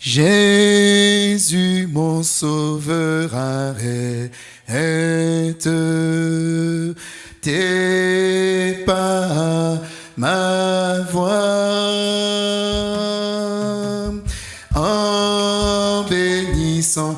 Jésus, mon sauveur, arrête tes pas, ma voix, en bénissant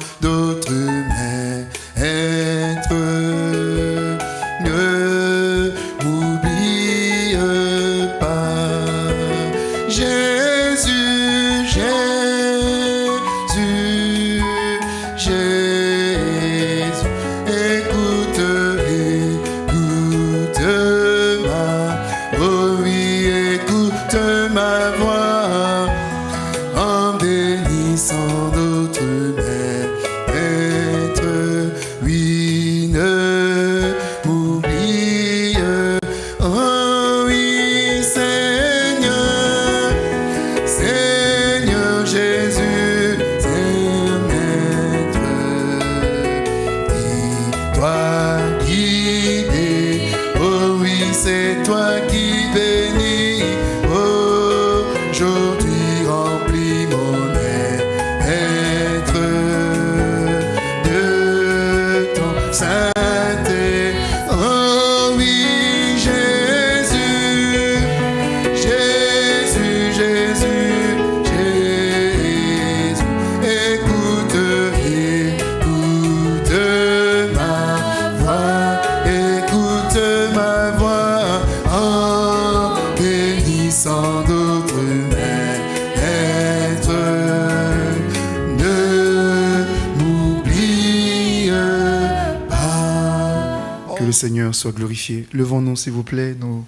le Seigneur soit glorifié. Levons-nous, s'il vous plaît. Nous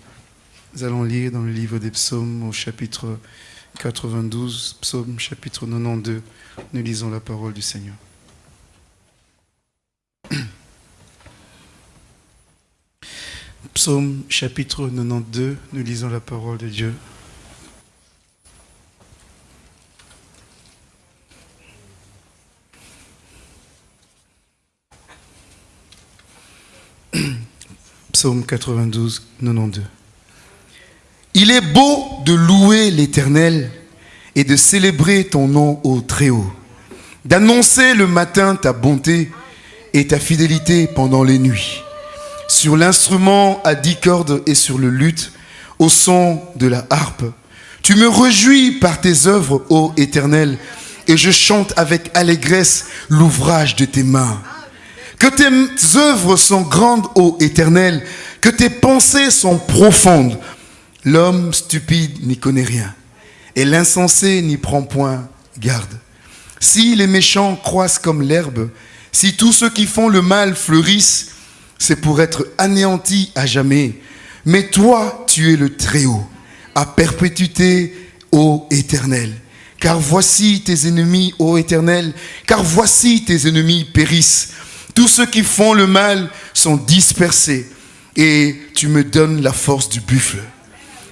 allons lire dans le livre des psaumes au chapitre 92, psaume chapitre 92. Nous lisons la parole du Seigneur. Psaume chapitre 92, nous lisons la parole de Dieu. Psaume 92, 92. Il est beau de louer l'Éternel et de célébrer ton nom au Très-Haut, d'annoncer le matin ta bonté et ta fidélité pendant les nuits, sur l'instrument à dix cordes et sur le luth, au son de la harpe. Tu me réjouis par tes œuvres, ô Éternel, et je chante avec allégresse l'ouvrage de tes mains. Que tes œuvres sont grandes, ô Éternel, que tes pensées sont profondes. L'homme stupide n'y connaît rien, et l'insensé n'y prend point garde. Si les méchants croissent comme l'herbe, si tous ceux qui font le mal fleurissent, c'est pour être anéantis à jamais. Mais toi, tu es le Très-Haut, à perpétuité, ô Éternel. Car voici tes ennemis, ô Éternel, car voici tes ennemis périssent. Tous ceux qui font le mal sont dispersés, et tu me donnes la force du buffle.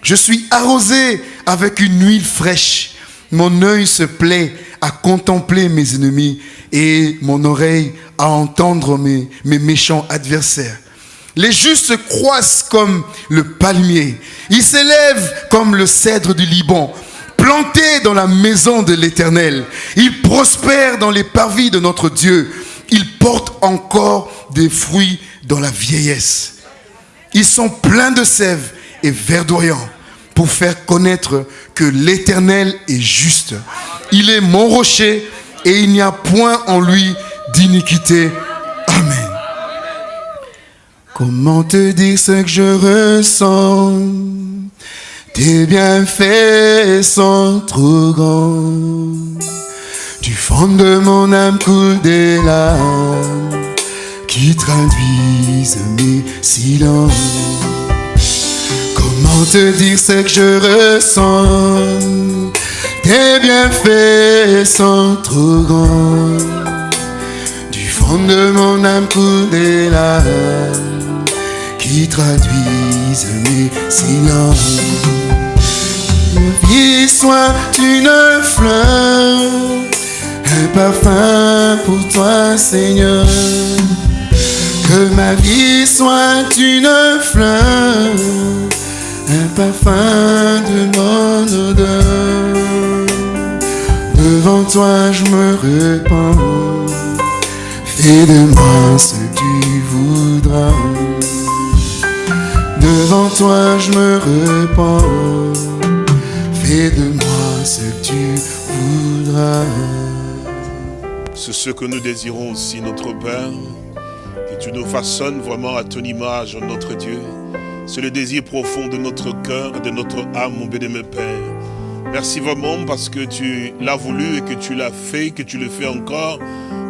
Je suis arrosé avec une huile fraîche. Mon œil se plaît à contempler mes ennemis et mon oreille à entendre mes, méchants adversaires. Les justes croissent comme le palmier. Ils s'élèvent comme le cèdre du Liban, plantés dans la maison de l'Éternel. Ils prospèrent dans les parvis de notre Dieu. Ils portent encore des fruits dans la vieillesse. Ils sont pleins de sève et verdoyants pour faire connaître que l'Éternel est juste. Il est mon rocher et il n'y a point en lui d'iniquité. Amen. Comment te dire ce que je ressens? Tes bienfaits sont trop grands. Du fond de mon âme coule des larmes qui traduisent mes silences. Comment te dire ce que je ressens Tes bienfaits sont trop grands. Du fond de mon âme coule des larmes qui traduisent mes silences. Vie soit une fleur, un parfum pour toi, Seigneur. Que ma vie soit une fleur, un parfum de mon odeur. Devant toi je me répands. Fais de moi ce que tu voudras. Devant toi je me répands. Fais de moi ce que tu voudras. C'est ce que nous désirons aussi, notre Père. Que tu nous façonnes vraiment à ton image, notre Dieu. C'est le désir profond de notre cœur et de notre âme, mon béni, Père. Merci vraiment parce que tu l'as voulu et que tu l'as fait, que tu le fais encore.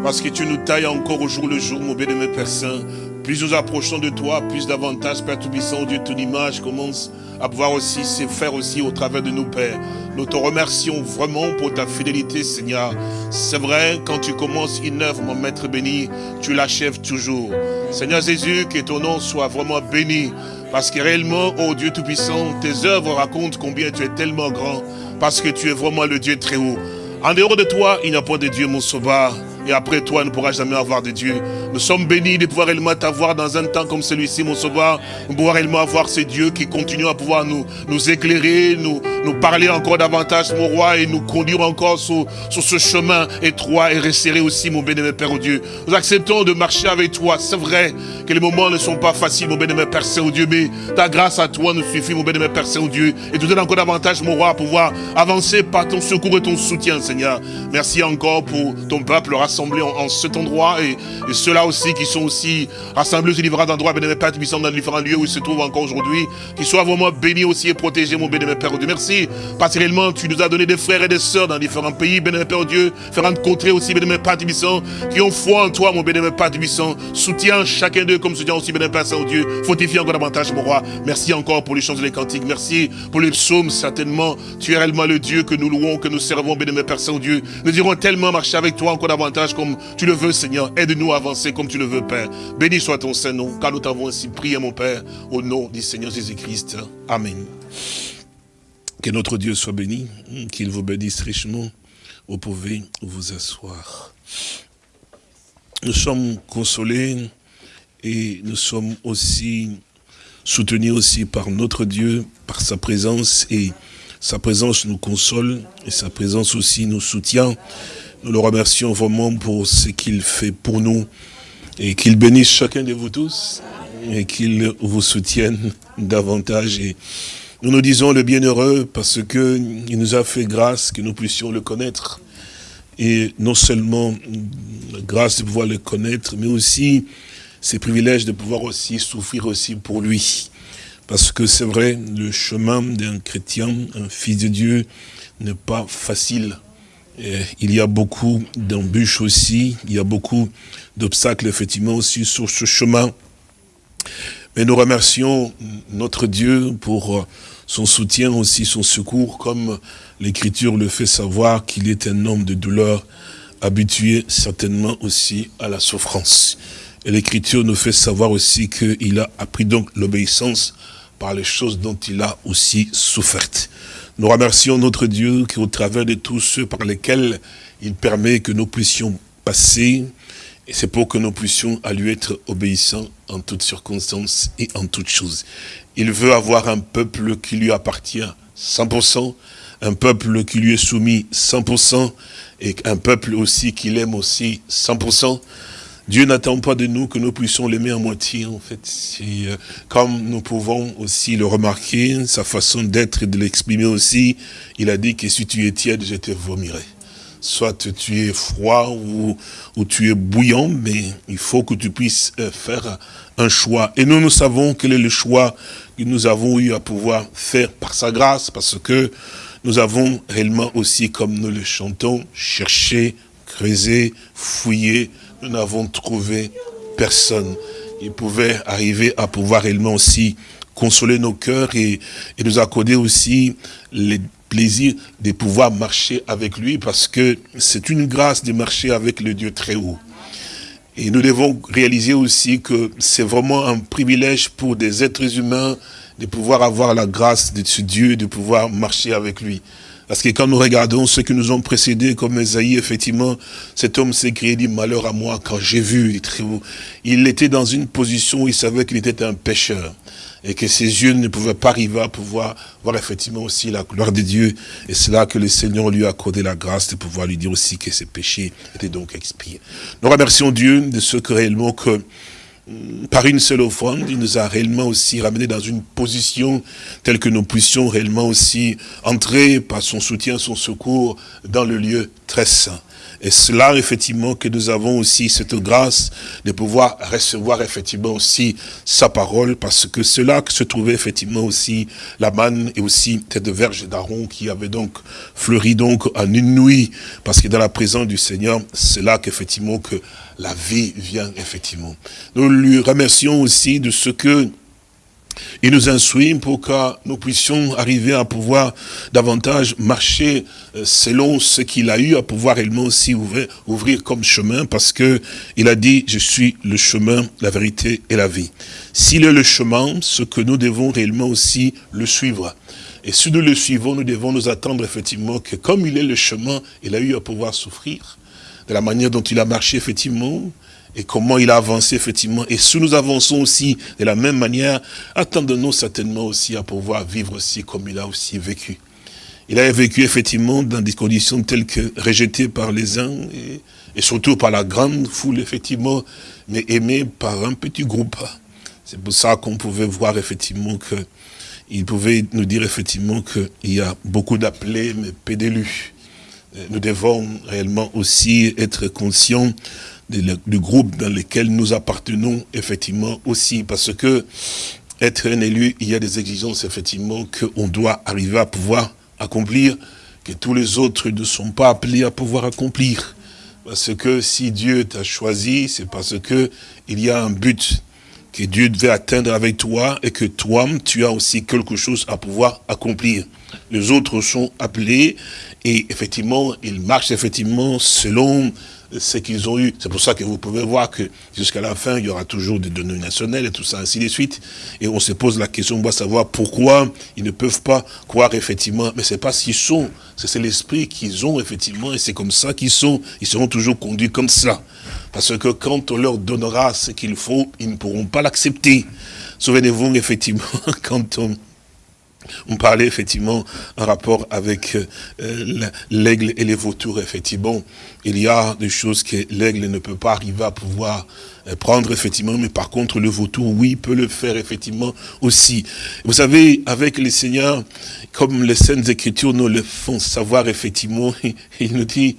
Parce que tu nous tailles encore au jour le jour, mon béni, Père Saint. Plus nous approchons de toi, plus davantage, Père Tout-Puissant, Dieu, ton image commence à pouvoir aussi se faire aussi au travers de nous, Père. Nous te remercions vraiment pour ta fidélité, Seigneur. C'est vrai, quand tu commences une œuvre, mon Maître béni, tu l'achèves toujours. Seigneur Jésus, que ton nom soit vraiment béni. Parce que réellement, oh Dieu Tout-Puissant, tes œuvres racontent combien tu es tellement grand. Parce que tu es vraiment le Dieu très haut. En dehors de toi, il n'y a pas de Dieu, mon sauveur. Et après toi, ne pourra jamais avoir de Dieu. Nous sommes bénis de pouvoir réellement t'avoir dans un temps comme celui-ci, mon sauveur. Nous pouvoir réellement avoir ce Dieu qui continue à pouvoir nous, nous éclairer, nous, nous parler encore davantage, mon roi, et nous conduire encore sur, sur ce chemin étroit et resserré aussi, mon bénémoine Père, au Dieu. Nous acceptons de marcher avec toi. C'est vrai que les moments ne sont pas faciles, mon bénémoine Père Saint-Dieu, mais ta grâce à toi nous suffit, mon bénémoine Père Saint-Dieu, et nous donne encore davantage, mon roi, à pouvoir avancer par ton secours et ton soutien, Seigneur. Merci encore pour ton peuple rassemblé en, cet endroit et, ceux-là aussi qui sont aussi rassemblés sur différents endroits, bénémoine Père, qui dans différents lieux où ils se trouvent encore aujourd'hui, qu'ils soient vraiment bénis aussi et protégés, mon bénémoine Père Dieu. Merci, parce que réellement tu nous as donné des frères et des sœurs dans différents pays, bénémoine Père Dieu, différentes contrées aussi, bénémoine Père Tibissant, qui ont foi en toi, mon bénémoine Père Tibissant. Soutiens chacun d'eux comme soutien aussi, bénémoine Père Saint-Dieu. Fortifie encore davantage, mon roi. Merci encore pour les chants et les cantiques. Merci pour les psaumes, certainement. Tu es réellement le Dieu que nous louons, que nous servons, bénémoine Père Saint-Dieu. Nous dirons tellement marcher avec toi encore davantage comme tu le veux, Seigneur. Aide-nous à avancer comme tu le veux, Père. Béni soit ton Saint-Nom, car nous t'avons ainsi prié, mon Père, au nom du Seigneur Jésus-Christ. Amen. Que notre Dieu soit béni, qu'il vous bénisse richement. Vous pouvez vous asseoir. Nous sommes consolés et nous sommes aussi soutenus aussi par notre Dieu, par sa présence et sa présence nous console et sa présence aussi nous soutient. Nous le remercions vraiment pour ce qu'il fait pour nous et qu'il bénisse chacun de vous tous et qu'il vous soutienne davantage. Et nous nous disons le bienheureux parce qu'il nous a fait grâce que nous puissions le connaître. Et non seulement grâce de pouvoir le connaître, mais aussi ces privilèges de pouvoir aussi souffrir aussi pour lui. Parce que c'est vrai, le chemin d'un chrétien, un fils de Dieu, n'est pas facile il y a beaucoup d'embûches aussi, il y a beaucoup d'obstacles effectivement aussi sur ce chemin. Mais nous remercions notre Dieu pour son soutien aussi, son secours, comme l'Écriture le fait savoir qu'il est un homme de douleur, habitué certainement aussi à la souffrance. Et l'Écriture nous fait savoir aussi qu'il a appris donc l'obéissance par les choses dont il a aussi souffert. Nous remercions notre Dieu qui, au travers de tous ceux par lesquels il permet que nous puissions passer, et c'est pour que nous puissions à lui être obéissants en toutes circonstances et en toutes choses. Il veut avoir un peuple qui lui appartient 100%, un peuple qui lui est soumis 100%, et un peuple aussi qu'il aime aussi 100%. Dieu n'attend pas de nous que nous puissions l'aimer à moitié, en fait. Euh, comme nous pouvons aussi le remarquer, sa façon d'être et de l'exprimer aussi, il a dit que si tu es tiède, je te vomirai. Soit tu es froid ou, ou tu es bouillant, mais il faut que tu puisses euh, faire un choix. Et nous, nous savons quel est le choix que nous avons eu à pouvoir faire par sa grâce, parce que nous avons réellement aussi, comme nous le chantons, cherché, creusé, fouillé, nous n'avons trouvé personne. Il pouvait arriver à pouvoir réellement aussi consoler nos cœurs et, nous accorder aussi les plaisirs de pouvoir marcher avec lui parce que c'est une grâce de marcher avec le Dieu très haut. Et nous devons réaliser aussi que c'est vraiment un privilège pour des êtres humains de pouvoir avoir la grâce de ce Dieu, de pouvoir marcher avec lui. Parce que quand nous regardons ceux qui nous ont précédés, comme Esaïe, effectivement, cet homme s'est créé, dit malheur à moi quand j'ai vu. Il était dans une position où il savait qu'il était un pécheur et que ses yeux ne pouvaient pas arriver à pouvoir voir effectivement aussi la gloire de Dieu. Et c'est là que le Seigneur lui a accordé la grâce de pouvoir lui dire aussi que ses péchés étaient donc expiés. Nous remercions Dieu de ce que réellement que par une seule offrande, il nous a réellement aussi ramené dans une position telle que nous puissions réellement aussi entrer par son soutien, son secours dans le lieu très saint. Et cela, effectivement, que nous avons aussi cette grâce de pouvoir recevoir effectivement aussi sa parole, parce que cela que se trouvait effectivement aussi la manne et aussi cette verge d'Aaron qui avait donc fleuri donc en une nuit, parce que dans la présence du Seigneur, c'est là qu'effectivement que la vie vient effectivement. Nous lui remercions aussi de ce que il nous instruit pour que nous puissions arriver à pouvoir davantage marcher euh, selon ce qu'il a eu, à pouvoir réellement aussi ouvrir, ouvrir comme chemin, parce que il a dit, je suis le chemin, la vérité et la vie. S'il est le chemin, ce que nous devons réellement aussi le suivre. Et si nous le suivons, nous devons nous attendre effectivement que comme il est le chemin, il a eu à pouvoir souffrir, de la manière dont il a marché effectivement, et comment il a avancé effectivement. Et si nous avançons aussi de la même manière, attendons-nous certainement aussi à pouvoir vivre aussi comme il a aussi vécu. Il a vécu effectivement dans des conditions telles que rejeté par les uns et, surtout par la grande foule effectivement, mais aimé par un petit groupe. C'est pour ça qu'on pouvait voir effectivement que il pouvait nous dire effectivement qu'il y a beaucoup d'appelés mais peu. Nous devons réellement aussi être conscients du groupe dans lequel nous appartenons, effectivement, aussi, parce que être un élu, il y a des exigences, effectivement, qu'on doit arriver à pouvoir accomplir, que tous les autres ne sont pas appelés à pouvoir accomplir. Parce que si Dieu t'a choisi, c'est parce que il y a un but que Dieu devait atteindre avec toi et que toi, tu as aussi quelque chose à pouvoir accomplir. Les autres sont appelés et effectivement, ils marchent effectivement selon ce qu'ils ont eu. C'est pour ça que vous pouvez voir que jusqu'à la fin, il y aura toujours des données nationales et tout ça, ainsi de suite. Et on se pose la question, on doit savoir pourquoi ils ne peuvent pas croire effectivement. Mais c'est pas qu'ils sont, c'est l'esprit qu'ils ont effectivement, et c'est comme ça qu'ils sont. Ils seront toujours conduits comme ça. Parce que quand on leur donnera ce qu'il faut, ils ne pourront pas l'accepter. Souvenez-vous effectivement, quand on on parlait effectivement en rapport avec euh, l'aigle et les vautours, effectivement. Il y a des choses que l'aigle ne peut pas arriver à pouvoir euh, prendre, effectivement, mais par contre, le vautour, oui, peut le faire, effectivement, aussi. Vous savez, avec les seigneurs, comme les Saintes Écritures nous le font savoir, effectivement, il nous dit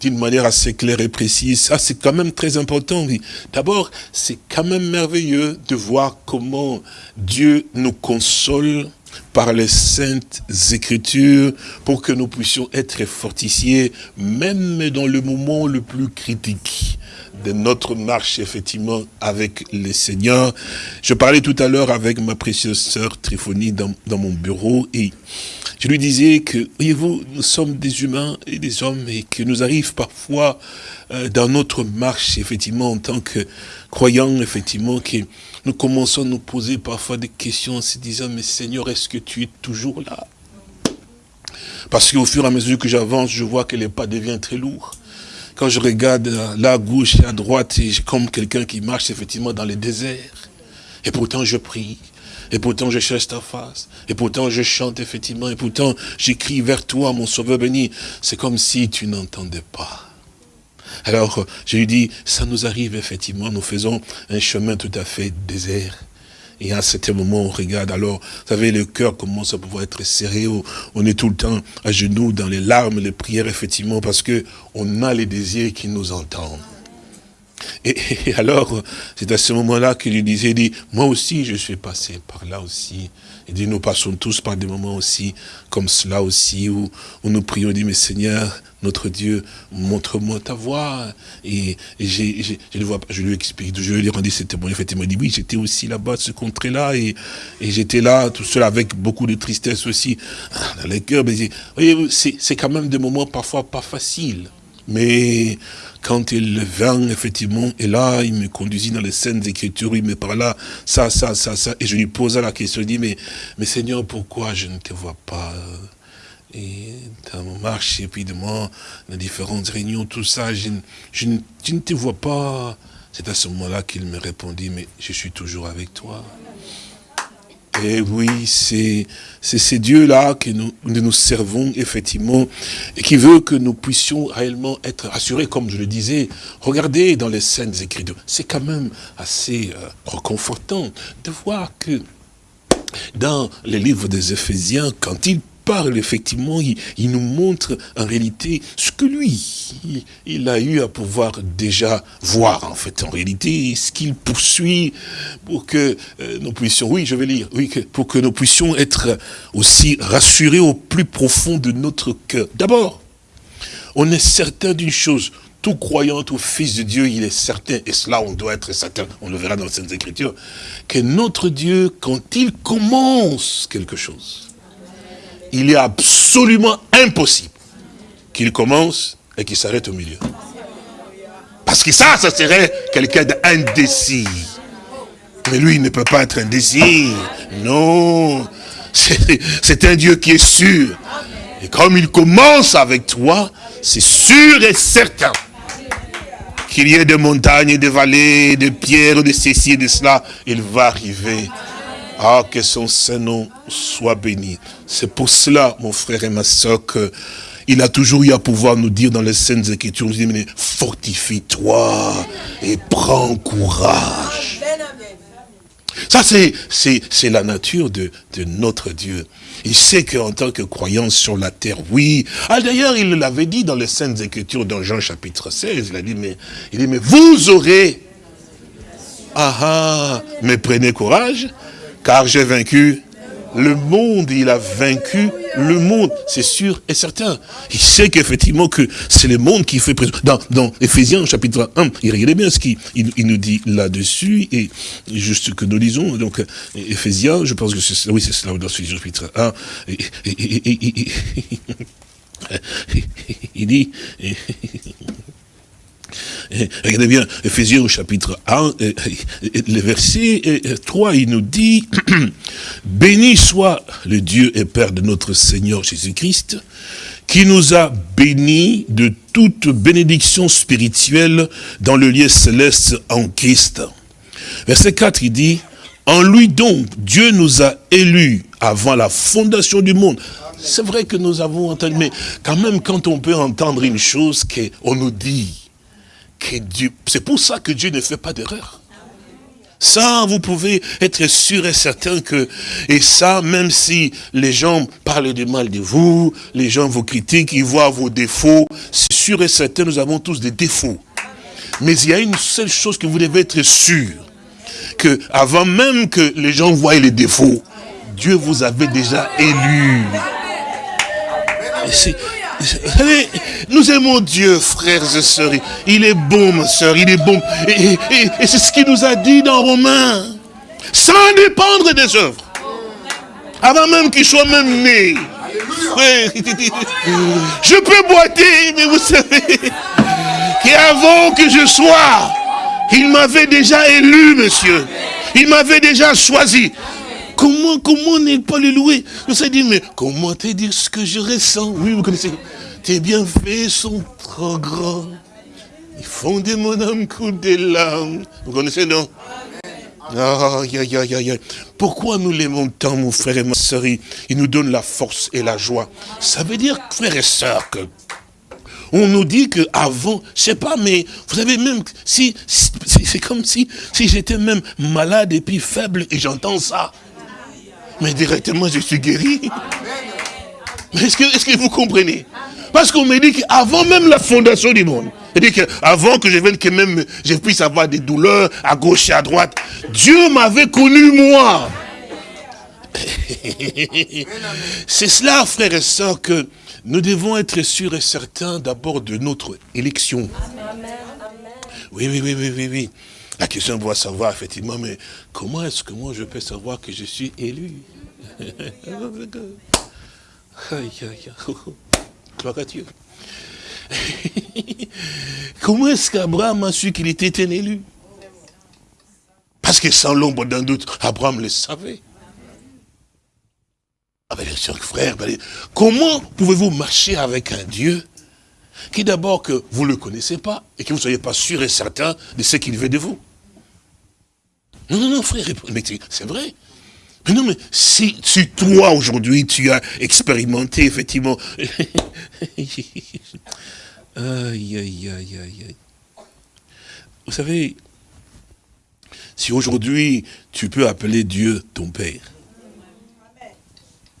d'une manière assez claire et précise, ça c'est quand même très important. D'abord, c'est quand même merveilleux de voir comment Dieu nous console par les saintes écritures pour que nous puissions être fortifiés même dans le moment le plus critique de notre marche effectivement avec les seigneurs. Je parlais tout à l'heure avec ma précieuse sœur Triphonie dans, dans, mon bureau et je lui disais que, voyez-vous, nous sommes des humains et des hommes et que nous arrive parfois euh, dans notre marche effectivement en tant que croyants effectivement que nous commençons à nous poser parfois des questions en se disant, mais Seigneur, est-ce que tu es toujours là? Parce qu'au fur et à mesure que j'avance, je vois que les pas deviennent très lourds. Quand je regarde là à gauche et à droite, comme quelqu'un qui marche effectivement dans le désert. Et pourtant je prie. Et pourtant je cherche ta face. Et pourtant je chante effectivement. Et pourtant j'écris vers toi, mon sauveur béni. C'est comme si tu n'entendais pas. Alors, je lui dis, ça nous arrive effectivement, nous faisons un chemin tout à fait désert. Et à certain moment, on regarde, alors, vous savez, le cœur commence à pouvoir être serré, on est tout le temps à genoux dans les larmes, les prières, effectivement, parce que on a les désirs qui nous entendent. Et, alors, c'est à ce moment-là qu'il disait, dit, moi aussi, je suis passé par là aussi. Il dit, nous passons tous par des moments aussi, comme cela aussi, où, où nous prions, dit, mais Seigneur, notre Dieu, montre-moi ta voix. Et, j'ai, je, vois, je lui explique, je lui ai rendu ce témoignage. Effectivement, il dit, oui, j'étais aussi là-bas, ce contrée-là, et, et j'étais là, tout seul, avec beaucoup de tristesse aussi, dans les cœurs. Mais voyez, c'est quand même des moments parfois pas faciles. Mais quand il vint, effectivement, et là, il me conduisit dans les scènes d'écriture, il me parlait ça, ça, ça, ça, et je lui posais la question, je dis, mais, mais Seigneur, pourquoi je ne te vois pas? Et dans mon marche, et puis de moi, dans différentes réunions, tout ça, je, je ne te vois pas. C'est à ce moment-là qu'il me répondit, mais je suis toujours avec toi. Et oui, c'est ces dieux-là que nous, nous servons effectivement et qui veut que nous puissions réellement être rassurés, comme je le disais. Regardez dans les scènes écrites, c'est quand même assez euh, reconfortant de voir que dans les livres des Éphésiens, quand il parle, effectivement, il, nous montre en réalité ce que lui, il, a eu à pouvoir déjà voir, en fait, en réalité, ce qu'il poursuit pour que euh, nous puissions, oui, je vais lire, oui, pour que nous puissions être aussi rassurés au plus profond de notre cœur. D'abord, on est certain d'une chose, tout croyant au Fils de Dieu, il est certain, et cela on doit être certain, on le verra dans les Écritures, que notre Dieu, quand il commence quelque chose, il est absolument impossible qu'il commence et qu'il s'arrête au milieu. Parce que ça, ça serait quelqu'un d'indécis. Mais lui, il ne peut pas être indécis. Non. C'est un Dieu qui est sûr. Et comme il commence avec toi, c'est sûr et certain qu'il y ait des montagnes, des vallées, des pierres, de ceci et de cela, il va arriver ah, que son Saint-Nom soit béni. C'est pour cela, mon frère et ma soeur, qu'il a toujours eu à pouvoir nous dire dans les Saintes Écritures, mais fortifie-toi et prends courage. Ça, c'est la nature de, de notre Dieu. Il sait qu'en tant que croyant sur la terre, oui. Ah, d'ailleurs, il l'avait dit dans les Saintes Écritures, dans Jean chapitre 16, il a dit, mais, il dit, mais vous aurez, ah ah, mais prenez courage, car j'ai vaincu le monde, il a vaincu le monde, c'est sûr et certain. Il sait qu'effectivement que c'est le monde qui fait présence. Dans, dans Ephésiens chapitre 1, il regardez bien ce qu'il il, nous dit là-dessus, et juste que nous lisons, donc Ephésiens, je pense que c'est oui, c'est cela dans ce chapitre 1, il dit, regardez bien, Ephésiens au chapitre 1, eh, eh, le verset 3, il nous dit, Béni soit le Dieu et Père de notre Seigneur Jésus-Christ, qui nous a bénis de toute bénédiction spirituelle dans le lieu céleste en Christ. Verset 4, il dit, en lui donc, Dieu nous a élus avant la fondation du monde. C'est vrai que nous avons entendu, mais quand même, quand on peut entendre une chose qu'on nous dit, c'est pour ça que Dieu ne fait pas d'erreur. Ça, vous pouvez être sûr et certain que, et ça, même si les gens parlent du mal de vous, les gens vous critiquent, ils voient vos défauts, c'est sûr et certain, nous avons tous des défauts. Mais il y a une seule chose que vous devez être sûr, que avant même que les gens voient les défauts, Dieu vous avait déjà élu. Nous aimons Dieu, frères et sœurs. Il est bon, ma sœur, il est bon. Et, c'est ce qu'il nous a dit dans Romains. Sans dépendre des œuvres. Avant même qu'il soit même né. Je peux boiter, mais vous savez qu'avant que je sois, il m'avait déjà élu, monsieur. Il m'avait déjà choisi. Comment, comment n'est pas le louer Je s'est dit, mais comment te dire ce que je ressens Oui, vous connaissez. Tes bienfaits sont trop grands. Ils font de mon âme couler des larmes. Vous connaissez, non Pourquoi nous l'aimons tant, mon frère et ma soeur Il nous donne la force et la joie. Ça veut dire, frère et soeur, que on nous dit que avant, je sais pas, mais vous savez même si, c'est comme si, si j'étais même malade et puis faible et j'entends ça mais directement je suis guéri. Est-ce que, est que vous comprenez? Parce qu'on me dit qu'avant même la fondation du monde, qu'avant que je vienne, que même je puisse avoir des douleurs à gauche et à droite, Dieu m'avait connu moi. C'est cela, frères et sœurs, que nous devons être sûrs et certains d'abord de notre élection. Oui, oui, oui, oui, oui, oui. La question doit savoir effectivement, mais comment est-ce que moi je peux savoir que je suis élu? Gloire à Dieu. comment est-ce qu'Abraham a su qu'il était un élu? Parce que sans l'ombre d'un doute, Abraham le savait. Avec chers frères, ben, comment pouvez-vous marcher avec un Dieu qui d'abord que vous ne le connaissez pas et que vous ne soyez pas sûr et certain de ce qu'il veut de vous? Non, non, non, frère, mais c'est vrai. Mais non, mais si, si toi, aujourd'hui, tu as expérimenté, effectivement... aïe, aïe, aïe, aïe. Vous savez, si aujourd'hui, tu peux appeler Dieu ton Père,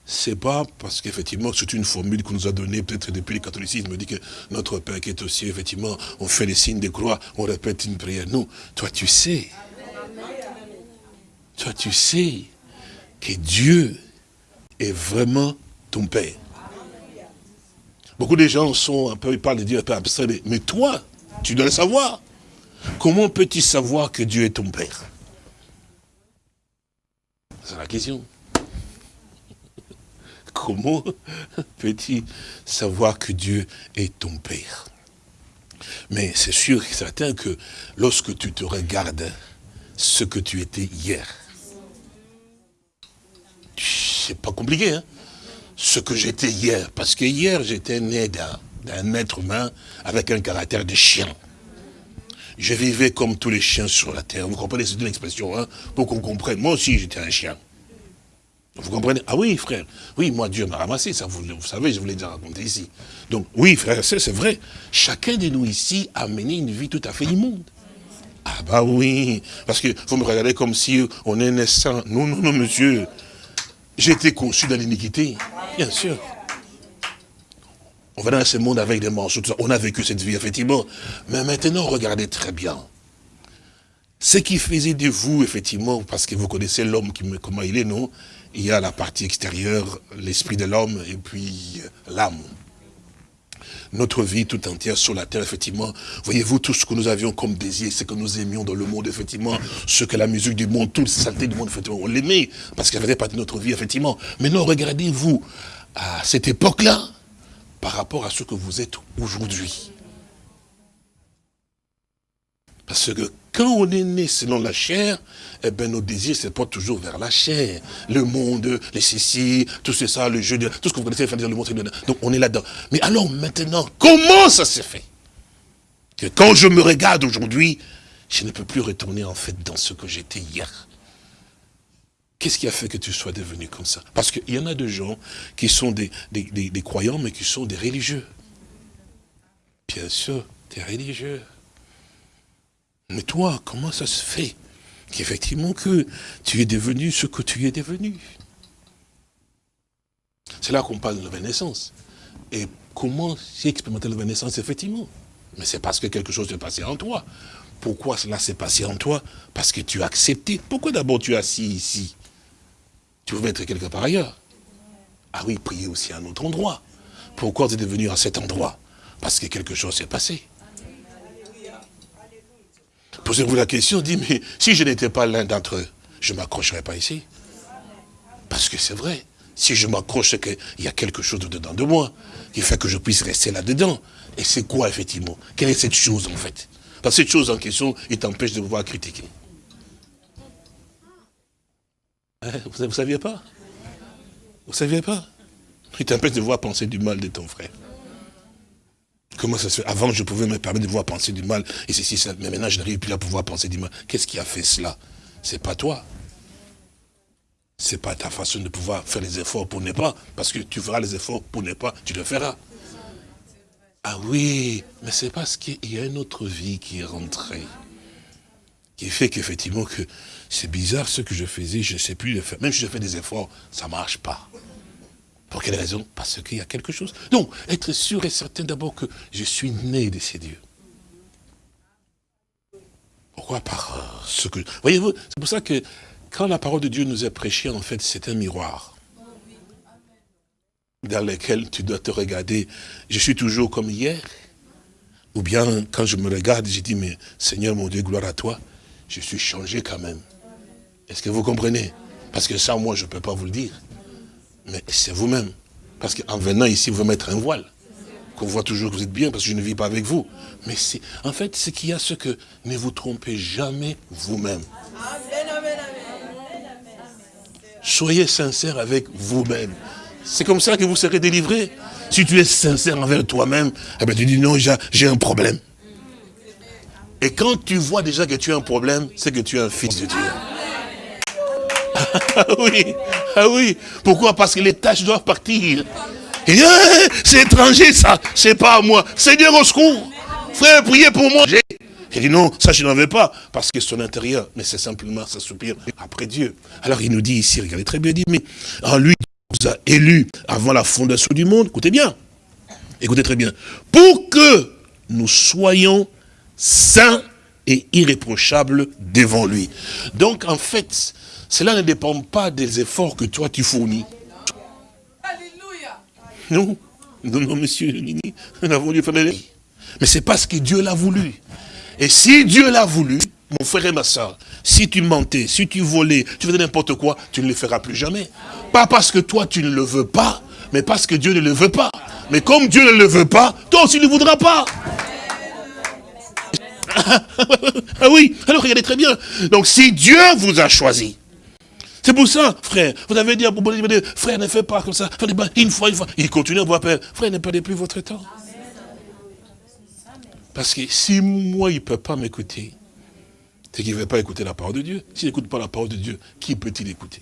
c'est pas parce qu'effectivement, c'est une formule qu'on nous a donnée peut-être depuis le catholicisme, dit que notre Père qui est aussi, effectivement, on fait les signes de croix, on répète une prière. Non, toi tu sais. Toi tu sais que Dieu est vraiment ton Père. Beaucoup de gens sont un peu, ils parlent de Dieu un peu abstrait, mais toi, tu dois le savoir. Comment peux-tu savoir que Dieu est ton Père? C'est la question. Comment peux-tu savoir que Dieu est ton Père? Mais c'est sûr et certain que lorsque tu te regardes ce que tu étais hier, c'est pas compliqué, hein ce que j'étais hier. Parce que hier, j'étais né d'un être humain avec un caractère de chien. Je vivais comme tous les chiens sur la terre. Vous comprenez, c'est une expression, hein, pour qu'on comprenne. Moi aussi, j'étais un chien. Vous comprenez? Ah oui, frère. Oui, moi, Dieu m'a ramassé, ça, vous, vous, savez, je vous l'ai déjà raconté ici. Donc, oui, frère, c'est vrai. Chacun de nous ici a mené une vie tout à fait immonde. Ah bah oui, parce que vous me regardez comme si on est naissant. Non, non, non, monsieur. J'ai été conçu dans l'iniquité, bien sûr. On venait dans ce monde avec des mensonges, on a vécu cette vie, effectivement. Mais maintenant, regardez très bien. Ce qui faisait de vous, effectivement, parce que vous connaissez l'homme, comment il est, non? Il y a la partie extérieure, l'esprit de l'homme, et puis euh, l'âme. Notre vie tout entière sur la terre, effectivement, voyez-vous tout ce que nous avions comme désir, ce que nous aimions dans le monde, effectivement, ce que la musique du monde, toute saleté du monde, effectivement, on l'aimait, parce qu'elle faisait partie de notre vie, effectivement. Maintenant, regardez-vous, à cette époque-là, par rapport à ce que vous êtes aujourd'hui. Parce que quand on est né selon la chair, eh bien nos désirs, c'est pas toujours vers la chair. Le monde, les cécis, tout ça, le jeu, tout ce que vous connaissez, le monde, donc on est là-dedans. Mais alors maintenant, comment ça s'est fait Que quand je me regarde aujourd'hui, je ne peux plus retourner en fait dans ce que j'étais hier? Qu'est-ce qui a fait que tu sois devenu comme ça? Parce qu'il y en a de gens qui sont des, des, croyants, mais qui sont des religieux. Bien sûr, des religieux. Mais toi, comment ça se fait qu'effectivement que tu es devenu ce que tu es devenu? C'est là qu'on parle de la naissance. Et comment j'ai expérimenté la naissance, effectivement? Mais c'est parce que quelque chose s'est passé en toi. Pourquoi cela s'est passé en toi? Parce que tu as accepté. Pourquoi d'abord tu es assis ici? Tu veux mettre quelque part ailleurs. Ah oui, prier aussi à un autre endroit. Pourquoi tu es devenu à cet endroit? Parce que quelque chose s'est passé. Posez-vous la question, dit, mais si je n'étais pas l'un d'entre eux, je ne m'accrocherais pas ici. Parce que c'est vrai, si je m'accroche, c'est qu'il y a quelque chose dedans de moi qui fait que je puisse rester là-dedans. Et c'est quoi, effectivement? Quelle est cette chose, en fait? Parce que cette chose en question, il t'empêche de pouvoir critiquer. Hein, vous ne saviez pas? Vous ne saviez pas? Il t'empêche de voir penser du mal de ton frère. Comment ça se fait? Avant, je pouvais me permettre de voir penser du mal, et ceci, ça, mais maintenant, je n'arrive plus à pouvoir penser du mal. Qu'est-ce qui a fait cela? C'est pas toi. C'est pas ta façon de pouvoir faire les efforts pour ne pas, parce que tu feras les efforts pour ne pas, tu le feras. Ah oui, mais c'est parce qu'il y a une autre vie qui est rentrée, qui fait qu'effectivement que c'est bizarre ce que je faisais, je ne sais plus le faire. Même si je fais des efforts, ça ne marche pas. Pour quelle raison? Parce qu'il y a quelque chose. Donc, être sûr et certain d'abord que je suis né de ces dieux. Pourquoi? Par euh, ce que... Voyez-vous, c'est pour ça que quand la parole de Dieu nous est prêchée, en fait, c'est un miroir dans lequel tu dois te regarder. Je suis toujours comme hier. Ou bien, quand je me regarde, je dis, mais Seigneur mon Dieu, gloire à toi, je suis changé quand même. Est-ce que vous comprenez? Parce que ça, moi, je ne peux pas vous le dire. Mais c'est vous-même. Parce qu'en venant ici, vous mettre un voile. Qu'on voit toujours que vous êtes bien, parce que je ne vis pas avec vous. Mais c'est, en fait, ce qu'il y a, ce que ne vous trompez jamais vous-même. Soyez sincère avec vous-même. C'est comme ça que vous serez délivrés. Si tu es sincère envers toi-même, eh ben tu dis non, j'ai un problème. Et quand tu vois déjà que tu as un problème, c'est que tu es un fils de Dieu. Ah oui, ah oui. Pourquoi? Parce que les tâches doivent partir. Eh, c'est étranger ça, c'est pas à moi. Seigneur au secours. Frère, priez pour moi. J'ai dit non, ça je n'en veux pas, parce que son intérieur, mais c'est simplement sa soupir après Dieu. Alors il nous dit ici, regardez très bien, il dit, mais en lui, il nous a élus avant la fondation du monde, écoutez bien, écoutez très bien, pour que nous soyons saints et irréprochables devant lui. Donc en fait, cela ne dépend pas des efforts que toi tu fournis. Alléluia. Non, non, non, monsieur, nous avons dû faire Mais c'est parce que Dieu l'a voulu. Et si Dieu l'a voulu, mon frère et ma soeur, si tu mentais, si tu volais, tu faisais n'importe quoi, tu ne le feras plus jamais. Pas parce que toi tu ne le veux pas, mais parce que Dieu ne le veut pas. Mais comme Dieu ne le veut pas, toi aussi ne le voudras pas. ah oui, alors regardez très bien. Donc si Dieu vous a choisi, c'est pour ça, frère, vous avez dit à frère, ne fais pas comme ça, une fois, une fois. Il continue à vous appeler, frère, ne perdez plus votre temps. Parce que si moi, il ne peut pas m'écouter, c'est qu'il ne veut pas écouter la parole de Dieu. S'il n'écoute pas la parole de Dieu, qui peut-il écouter?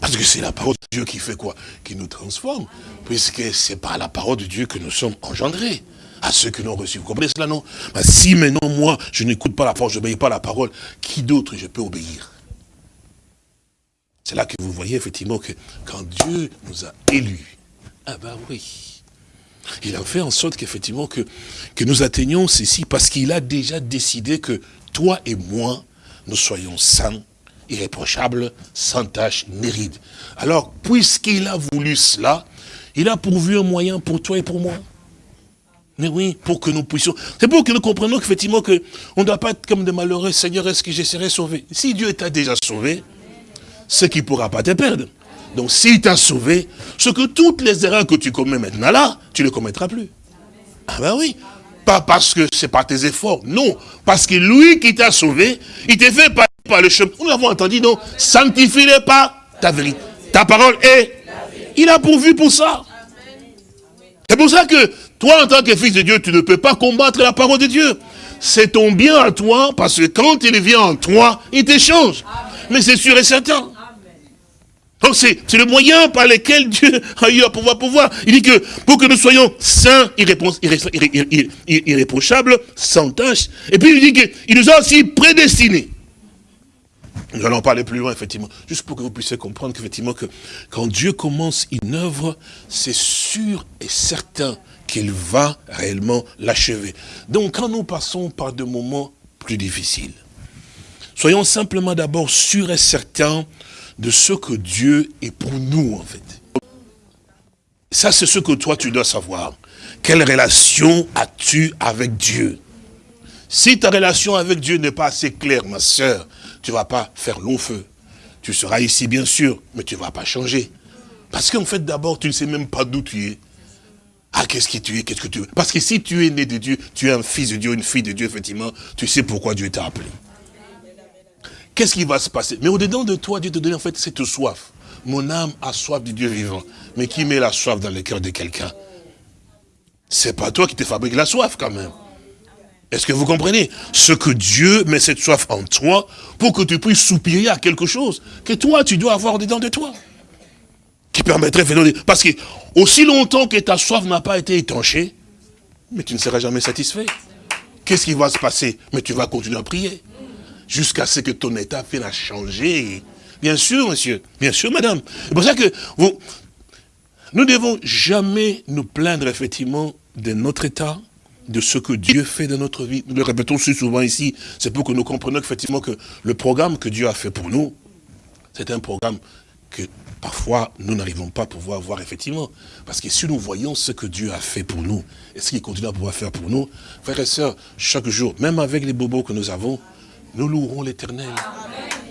Parce que c'est la parole de Dieu qui fait quoi? Qui nous transforme. Puisque c'est par la parole de Dieu que nous sommes engendrés. À ceux que nous reçus. Vous comprenez cela, non? Bah, Si maintenant, moi, je n'écoute pas la parole, je n'obéis pas la parole, qui d'autre je peux obéir? C'est là que vous voyez effectivement que quand Dieu nous a élus, ah ben oui, il a fait en sorte qu'effectivement que, nous atteignions ceci parce qu'il a déjà décidé que toi et moi, nous soyons saints, irréprochables, sans tâche ni ride. Alors, puisqu'il a voulu cela, il a pourvu un moyen pour toi et pour moi. Mais oui, pour que nous puissions... C'est pour que nous comprenions qu'effectivement, que on ne doit pas être comme des malheureux. Seigneur, est-ce que je serai sauvé Si Dieu t'a déjà sauvé, ce qui ne pourra pas te perdre. Donc s'il t'a sauvé, ce que toutes les erreurs que tu commets maintenant là, tu ne les commettras plus. Ah ben oui. Pas parce que c'est pas tes efforts, non. Parce que lui qui t'a sauvé, il t'a fait par, par le chemin. Nous l'avons entendu, non? Sanctifie-le pas ta vérité. Ta parole est... Il a pourvu pour ça. C'est pour ça que toi, en tant que fils de Dieu, tu ne peux pas combattre la parole de Dieu. C'est ton bien à toi, parce que quand il vient en toi, il t'échange. Mais c'est sûr et certain. Donc c'est le moyen par lequel Dieu a eu à pouvoir pouvoir. Il dit que pour que nous soyons saints, irréprochables, sans tâche. Et puis il dit qu'il nous a aussi prédestinés. Nous allons parler plus loin, effectivement, juste pour que vous puissiez comprendre qu'effectivement, que quand Dieu commence une œuvre, c'est sûr et certain qu'il va réellement l'achever. Donc, quand nous passons par des moments plus difficiles, soyons simplement d'abord sûrs et certains de ce que Dieu est pour nous, en fait. Ça, c'est ce que toi, tu dois savoir. Quelle relation as-tu avec Dieu? Si ta relation avec Dieu n'est pas assez claire, ma soeur, tu ne vas pas faire long feu. Tu seras ici, bien sûr, mais tu ne vas pas changer. Parce qu'en fait, d'abord, tu ne sais même pas d'où tu es. Ah, qu'est-ce que tu es, qu'est-ce que tu veux? Parce que si tu es né de Dieu, tu es un fils de Dieu, une fille de Dieu, effectivement, tu sais pourquoi Dieu t'a appelé qu'est-ce qui va se passer? Mais au-dedans de toi, Dieu te donne en fait cette soif. Mon âme a soif du Dieu vivant. Mais qui met la soif dans le cœur de quelqu'un? C'est pas toi qui te fabrique la soif quand même. Est-ce que vous comprenez? Ce que Dieu met cette soif en toi pour que tu puisses soupirer à quelque chose que toi, tu dois avoir dedans de toi. Qui permettrait... Parce que aussi longtemps que ta soif n'a pas été étanchée, mais tu ne seras jamais satisfait. Qu'est-ce qui va se passer? Mais tu vas continuer à prier jusqu'à ce que ton état vienne à changer. Bien sûr, monsieur. Bien sûr, madame. C'est pour ça que vous, nous devons jamais nous plaindre, effectivement, de notre état, de ce que Dieu fait dans notre vie. Nous le répétons si souvent ici. C'est pour que nous comprenions effectivement que le programme que Dieu a fait pour nous, c'est un programme que parfois nous n'arrivons pas à pouvoir voir effectivement. Parce que si nous voyons ce que Dieu a fait pour nous, et ce qu'il continue à pouvoir faire pour nous, frères et sœurs, chaque jour, même avec les bobos que nous avons, nous louerons l'éternel.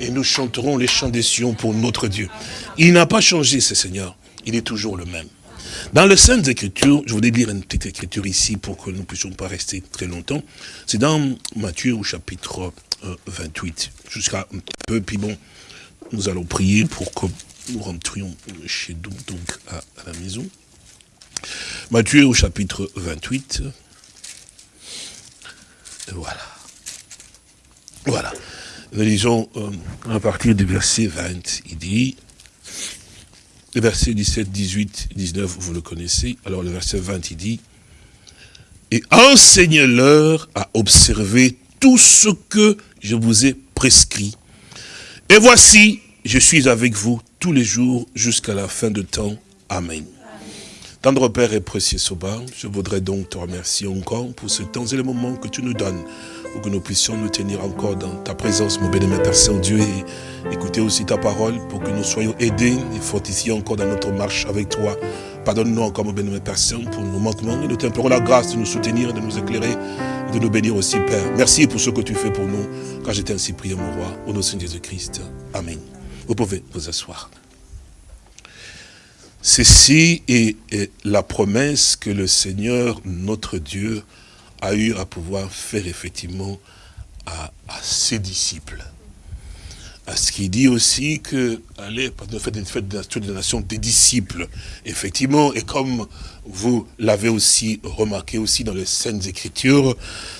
Et nous chanterons les chants des Sion pour notre Dieu. Il n'a pas changé, ce Seigneur. Il est toujours le même. Dans les Saintes Écritures, je voudrais lire une petite écriture ici pour que nous ne puissions pas rester très longtemps. C'est dans Matthieu au chapitre 28, euh, jusqu'à un peu, puis bon, nous allons prier pour que nous rentrions chez nous, donc à, la maison. Matthieu au chapitre 28. Voilà. Voilà. Nous lisons euh, à partir du verset 20, il dit, le verset 17, 18, 19, vous le connaissez. Alors le verset 20, il dit, et enseigne-leur à observer tout ce que je vous ai prescrit. Et voici, je suis avec vous tous les jours jusqu'à la fin de temps. Amen. Tendre Père et précieux Soba, je voudrais donc te remercier encore pour ce temps et le moment que tu nous donnes pour que nous puissions nous tenir encore dans ta présence, mon béni, Père Saint-Dieu, et écouter aussi ta parole pour que nous soyons aidés et fortifiés encore dans notre marche avec toi. Pardonne-nous encore, mon béni, Père Saint, pour nos manquements, et nous t'implorons la grâce de nous soutenir, de nous éclairer, et de nous bénir aussi, Père. Merci pour ce que tu fais pour nous, quand j'étais ainsi prié, mon roi, au nom de Jésus-Christ. Amen. Vous pouvez vous asseoir. Ceci est, la promesse que le Seigneur, notre Dieu, a eu à pouvoir faire effectivement à, ses disciples. À ce qu'il dit aussi que, allez, faites une nation des disciples, effectivement, et comme vous l'avez aussi remarqué aussi dans les Saintes Écritures,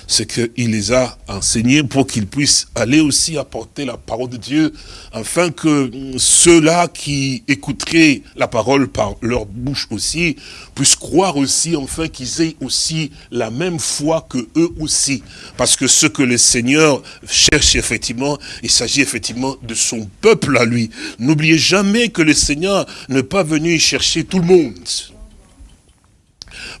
c'est qu'il les a enseignés pour qu'ils puissent aller aussi apporter la parole de Dieu, afin que ceux-là qui écouteraient la parole par leur bouche aussi, puissent croire aussi, enfin qu'ils aient aussi la même foi que eux aussi. Parce que ce que le Seigneur cherche effectivement, il s'agit effectivement de son peuple à lui. N'oubliez jamais que le Seigneur n'est pas venu chercher tout le monde.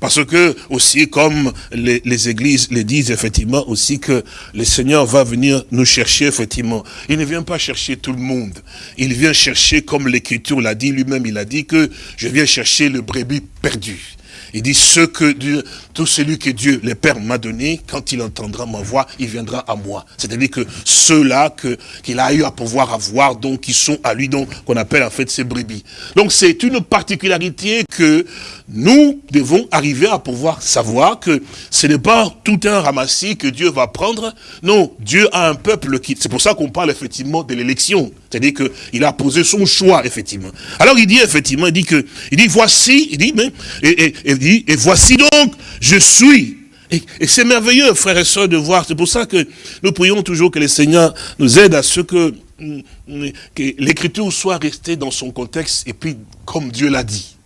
Parce que aussi, comme les, églises le disent effectivement aussi que le Seigneur va venir nous chercher effectivement. Il ne vient pas chercher tout le monde. Il vient chercher, comme l'Écriture l'a dit lui-même, il a dit que je viens chercher le brebis perdu. Il dit, ce que Dieu, tout celui que Dieu, le Père, m'a donné, quand il entendra ma voix, il viendra à moi. C'est-à-dire que ceux-là qu'il a eu à pouvoir avoir, donc, qui sont à lui, donc, qu'on appelle en fait ses brebis. Donc, c'est une particularité que nous devons arriver à pouvoir savoir que ce n'est pas tout un ramassis que Dieu va prendre. Non, Dieu a un peuple qui... C'est pour ça qu'on parle effectivement de l'élection. C'est-à-dire qu'il a posé son choix, effectivement. Alors il dit effectivement, il dit que, il dit voici, il dit, mais, et, dit, et voici donc, je suis. Et, c'est merveilleux, frères et sœurs, de voir. C'est pour ça que nous prions toujours que le Seigneur nous aide à ce que, que l'écriture soit restée dans son contexte et puis comme Dieu l'a dit.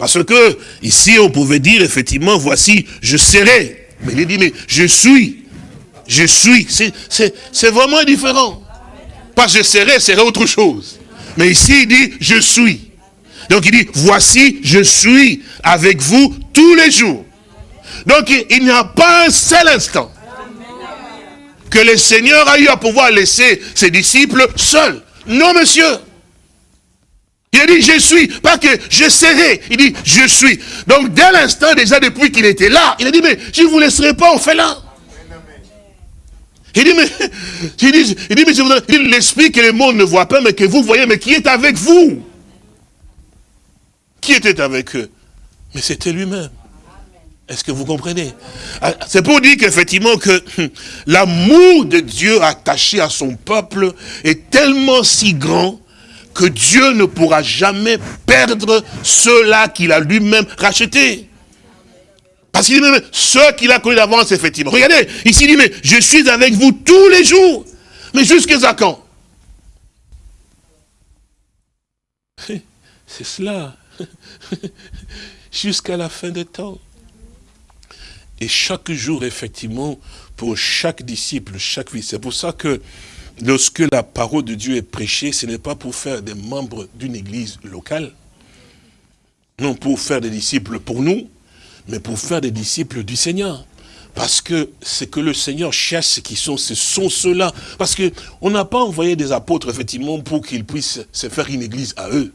Parce que ici on pouvait dire effectivement, voici, je serai. Mais il dit, mais je suis. Je suis. C'est vraiment différent. Pas je serai, serait autre chose. Mais ici il dit, je suis. Donc il dit, voici, je suis avec vous tous les jours. Donc il n'y a pas un seul instant que le Seigneur a eu à pouvoir laisser ses disciples seuls. Non, monsieur. Il a dit, je suis, pas que je serai. Il dit, je suis. Donc, dès l'instant, déjà depuis qu'il était là, il a dit, mais je ne vous laisserai pas, on fait là. Il dit, mais, il dit, il dit, mais l'esprit que le monde ne voit pas, mais que vous voyez, mais qui est avec vous? Qui était avec eux? Mais c'était lui-même. Est-ce que vous comprenez? Ah, C'est pour dire qu'effectivement que l'amour de Dieu attaché à son peuple est tellement si grand que Dieu ne pourra jamais perdre ceux-là qu'il a lui-même rachetés. Parce qu'il dit même, ceux qu'il a connus d'avance, effectivement. Regardez, ici il dit, mais je suis avec vous tous les jours. Mais jusqu'à quand? C'est cela. Jusqu'à la fin des temps. Et chaque jour, effectivement, pour chaque disciple, chaque vie. C'est pour ça que lorsque la parole de Dieu est prêchée, ce n'est pas pour faire des membres d'une église locale, non pour faire des disciples pour nous, mais pour faire des disciples du Seigneur. Parce que ce que le Seigneur cherche, qui sont, ce sont ceux-là. Parce qu'on n'a pas envoyé des apôtres, effectivement, pour qu'ils puissent se faire une église à eux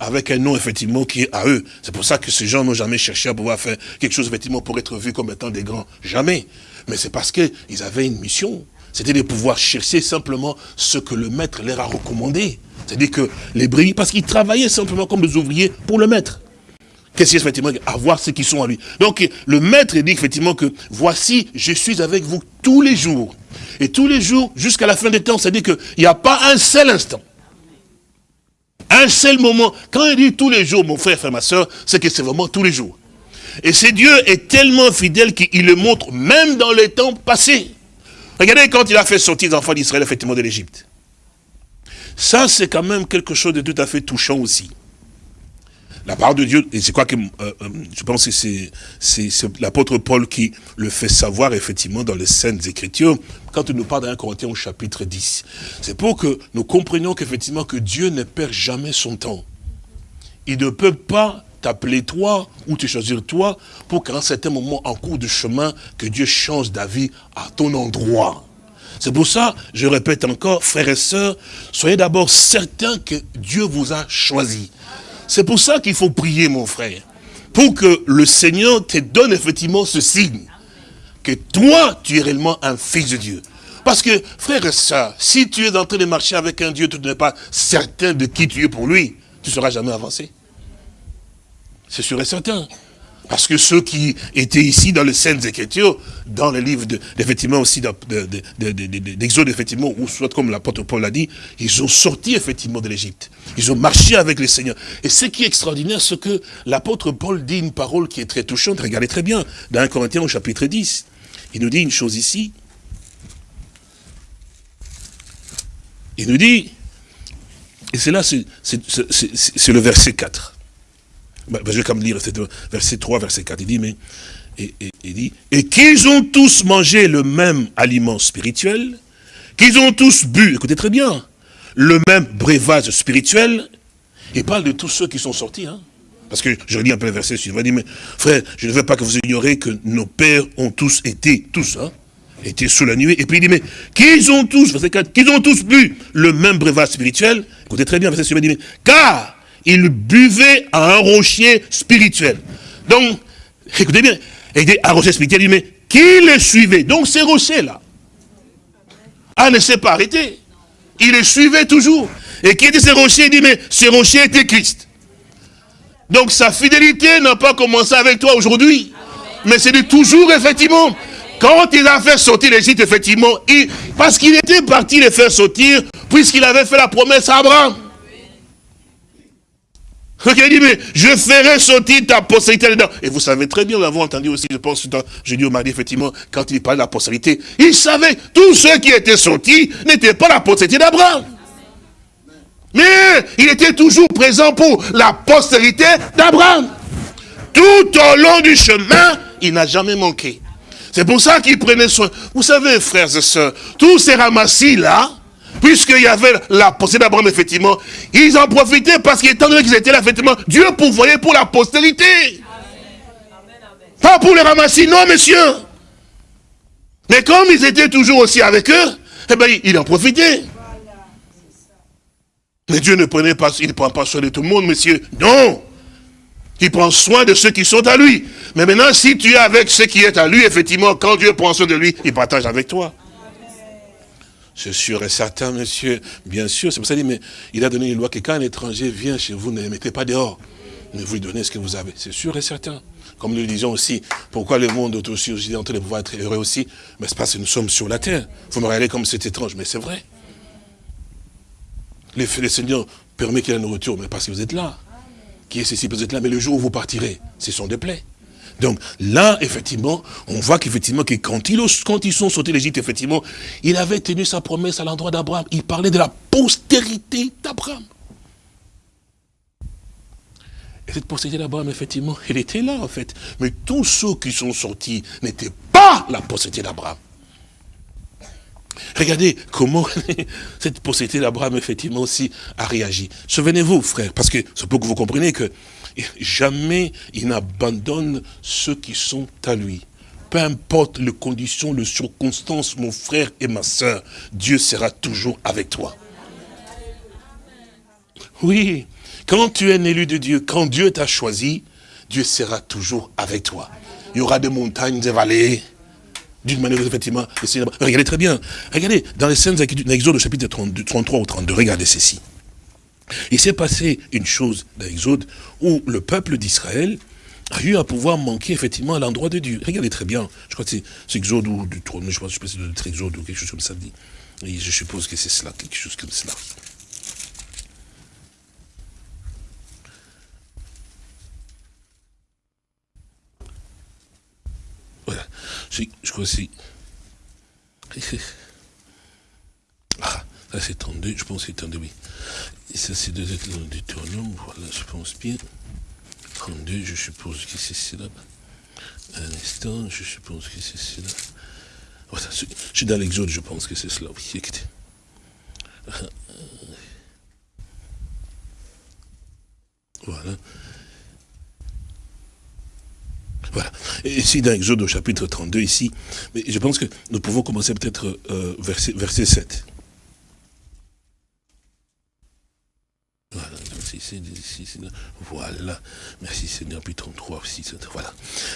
avec un nom effectivement qui est à eux. C'est pour ça que ces gens n'ont jamais cherché à pouvoir faire quelque chose effectivement pour être vus comme étant des grands. Jamais. Mais c'est parce qu'ils avaient une mission. C'était de pouvoir chercher simplement ce que le maître leur a recommandé. C'est-à-dire que les brebis, parce qu'ils travaillaient simplement comme des ouvriers pour le maître. Qu'est-ce qu'il effectivement Avoir ceux qui sont à lui. Donc le maître dit effectivement que voici, je suis avec vous tous les jours. Et tous les jours, jusqu'à la fin des temps, c'est-à-dire qu'il n'y a pas un seul instant. Un seul moment. Quand il dit tous les jours, mon frère, frère, ma soeur, c'est que c'est vraiment tous les jours. Et ce Dieu est tellement fidèle qu'il le montre même dans les temps passés. Regardez quand il a fait sortir les enfants d'Israël, effectivement, de l'Égypte. Ça, c'est quand même quelque chose de tout à fait touchant aussi. La parole de Dieu, et c'est quoi que euh, euh, je pense que c'est l'apôtre Paul qui le fait savoir effectivement dans les Saintes Écritures, quand il nous parle d'un Corinthiens au chapitre 10. C'est pour que nous comprenions qu'effectivement que Dieu ne perd jamais son temps. Il ne peut pas t'appeler toi ou te choisir toi pour qu'à un certain moment en cours de chemin, que Dieu change d'avis à ton endroit. C'est pour ça, je répète encore, frères et sœurs, soyez d'abord certains que Dieu vous a choisi. C'est pour ça qu'il faut prier, mon frère, pour que le Seigneur te donne effectivement ce signe, que toi, tu es réellement un fils de Dieu. Parce que, frère et sœurs, si tu es en train de marcher avec un Dieu, tu n'es pas certain de qui tu es pour lui, tu ne seras jamais avancé. C'est sûr et certain. Parce que ceux qui étaient ici dans les scènes Écritures, dans le livre, de, effectivement aussi d'Exode, effectivement, ou soit comme l'apôtre Paul l'a dit, ils ont sorti effectivement de l'Égypte. Ils ont marché avec le Seigneur. Et ce qui est extraordinaire, c'est que l'apôtre Paul dit une parole qui est très touchante. Regardez très bien, dans 1 Corinthiens au chapitre 10. Il nous dit une chose ici. Il nous dit, et c'est là, c'est le verset 4. Je vais quand même lire verset 3, verset 4. Il dit, mais, et, dit, et qu'ils ont tous mangé le même aliment spirituel, qu'ils ont tous bu, écoutez très bien, le même breuvage spirituel. Il parle de tous ceux qui sont sortis, hein. Parce que je lis un peu le verset suivant. Il dit, mais frère, je ne veux pas que vous ignorez que nos pères ont tous été, tous, hein, été sous la nuit. Et puis il dit, mais qu'ils ont tous, verset 4, qu'ils ont tous bu le même breuvage spirituel. Écoutez très bien, verset suivant, il dit, mais car il buvait à un rocher spirituel. Donc, écoutez bien, il dit un rocher spirituel, il dit, mais qui le suivait? Donc ces rochers-là, ah, ne s'est pas arrêté. Il le suivait toujours. Et qui était ces rochers? Il dit, mais ces rochers étaient Christ. Donc sa fidélité n'a pas commencé avec toi aujourd'hui. Mais c'est de toujours, effectivement. Quand il a fait sortir l'Égypte, effectivement, parce qu'il était parti les faire sortir, puisqu'il avait fait la promesse à Abraham. Il dit, mais je ferai sortir ta postérité dedans. Et vous savez très bien, nous l'avons entendu aussi, je pense, je dis au mari, effectivement, quand il parlait de la postérité, il savait, tous ceux qui étaient sortis n'étaient pas la postérité d'Abraham. Mais il était toujours présent pour la postérité d'Abraham. Tout au long du chemin, il n'a jamais manqué. C'est pour ça qu'il prenait soin. Vous savez, frères et sœurs, tous ces ramassis-là, puisqu'il y avait la postérité d'Abraham, effectivement, ils en profitaient parce qu'étant donné qu'ils étaient là, effectivement, Dieu pourvoyait pour la postérité. Pas pour les ramasser, non, messieurs. Mais comme ils étaient toujours aussi avec eux, eh bien, il en profitait. Mais Dieu ne prenait pas, il ne prend pas soin de tout le monde, messieurs. Non. Il prend soin de ceux qui sont à lui. Mais maintenant, si tu es avec ceux qui est à lui, effectivement, quand Dieu prend soin de lui, il partage avec toi. C'est sûr et certain, monsieur. Bien sûr, c'est pour ça qu'il mais il a donné une loi que quand un étranger vient chez vous, ne le mettez pas dehors. Ne vous lui donnez ce que vous avez. C'est sûr et certain. Comme nous le disions aussi, pourquoi le monde aussi, aussi en train de pouvoir être heureux aussi? Mais c'est parce que nous sommes sur la terre. Vous me regardez comme c'est étrange, mais c'est vrai. Le, le Seigneur permet qu'il y ait la nourriture, mais parce que vous êtes là. Qui est ceci, vous êtes là, mais le jour où vous partirez, c'est son déplaît. Donc là, effectivement, on voit qu'effectivement, que quand ils, quand ils sont sautés l'Égypte, effectivement, il avait tenu sa promesse à l'endroit d'Abraham. Il parlait de la postérité d'Abraham. Et cette postérité d'Abraham, effectivement, elle était là, en fait. Mais tous ceux qui sont sortis n'étaient pas la postérité d'Abraham. Regardez comment cette postérité d'Abraham, effectivement, aussi a réagi. Souvenez-vous, frère, parce que c'est pour que vous compreniez que jamais il n'abandonne ceux qui sont à lui. Peu importe les conditions, les circonstances, mon frère et ma soeur, Dieu sera toujours avec toi. Oui, quand tu es un élu de Dieu, quand Dieu t'a choisi, Dieu sera toujours avec toi. Il y aura des montagnes, des vallées, d'une manière, effectivement, regardez très bien, regardez, dans les scènes d'Exode, chapitre 33 ou 32, regardez ceci. Il s'est passé une chose dans l'Exode où le peuple d'Israël a eu à pouvoir manquer effectivement à l'endroit de Dieu. Regardez très bien, je crois que c'est Exode ou du trône, je pense, je pense si c'est de Exode ou quelque chose comme ça dit. Je suppose que c'est cela, quelque chose comme cela. Voilà, je, je crois que c'est... Ah, ça c'est 32, je pense que c'est 32, oui. Et ça c'est de Deutéronome, voilà, je pense bien. 32, je suppose que c'est cela. Un instant, je suppose que c'est cela. Voilà, je suis dans l'exode, je pense que c'est cela, oui, écoutez. Voilà. Voilà. Et ici, dans Exode au chapitre 32, ici, mais je pense que nous pouvons commencer peut-être euh, verset, verset 7. Voilà. Merci Seigneur, puis 33 aussi, voilà.